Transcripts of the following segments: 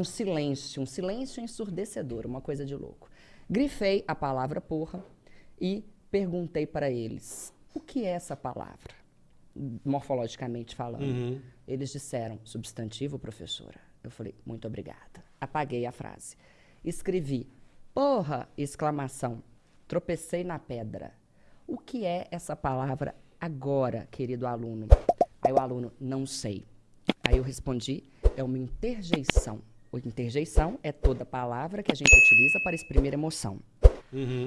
um silêncio, um silêncio ensurdecedor, uma coisa de louco. Grifei a palavra porra e perguntei para eles: o que é essa palavra? Morfologicamente falando. Uhum. Eles disseram: substantivo, professora. Eu falei: muito obrigada. Apaguei a frase. Escrevi: porra! Exclamação. Tropecei na pedra. O que é essa palavra agora, querido aluno? Aí o aluno: não sei. Aí eu respondi: é uma interjeição. O interjeição é toda palavra que a gente utiliza para exprimir emoção.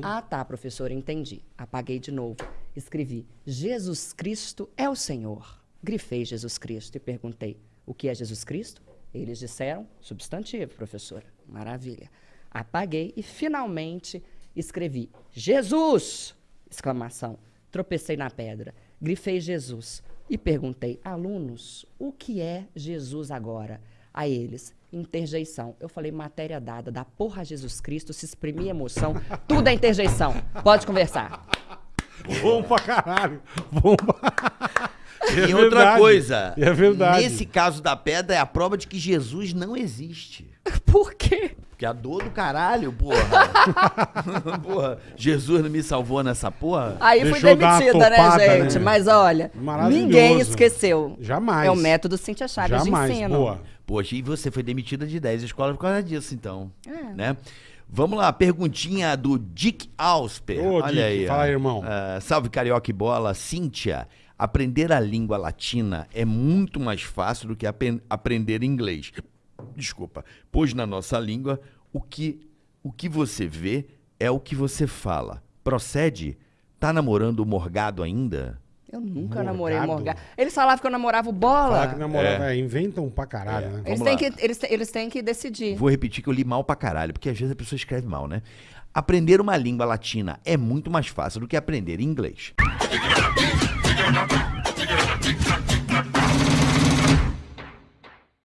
Ah, tá, professor, entendi. Apaguei de novo. Escrevi: Jesus Cristo é o Senhor. Grifei Jesus Cristo e perguntei: o que é Jesus Cristo? Eles disseram: substantivo, professora. Maravilha. Apaguei e finalmente escrevi: Jesus! Exclamação. Tropecei na pedra. Grifei Jesus e perguntei: alunos, o que é Jesus agora? A eles, interjeição. Eu falei, matéria dada, da porra Jesus Cristo, se exprimir emoção, tudo é interjeição. Pode conversar. Bom pra caralho. Bom pra... É e outra verdade. coisa, É verdade. nesse caso da pedra é a prova de que Jesus não existe. Por quê? Porque a dor do caralho, porra. porra, Jesus não me salvou nessa porra? Aí fui Deixou dar uma demitida, né, topada, gente? né? Mas olha, Maravilhoso. ninguém esqueceu. Jamais. É o método Cintia Chagas Jamais, de ensino. boa. Poxa, e você foi demitida de 10 escolas por causa disso, então. É. Né? Vamos lá, perguntinha do Dick Ausper. Ô, Olha Dick, aí. fala ó. aí, irmão. Ah, salve Carioca e Bola. Cíntia, aprender a língua latina é muito mais fácil do que apen- aprender inglês. Desculpa. Pois na nossa língua, o que, o que você vê é o que você fala. Procede? Tá namorando o Morgado ainda? Eu nunca Morgado. namorei Morgado. Eles falavam que eu namorava o Bola. Falar que namorava, é. inventam pra caralho, né? Eles têm, que, eles, eles têm que decidir. Vou repetir que eu li mal pra caralho, porque às vezes a pessoa escreve mal, né? Aprender uma língua latina é muito mais fácil do que aprender inglês.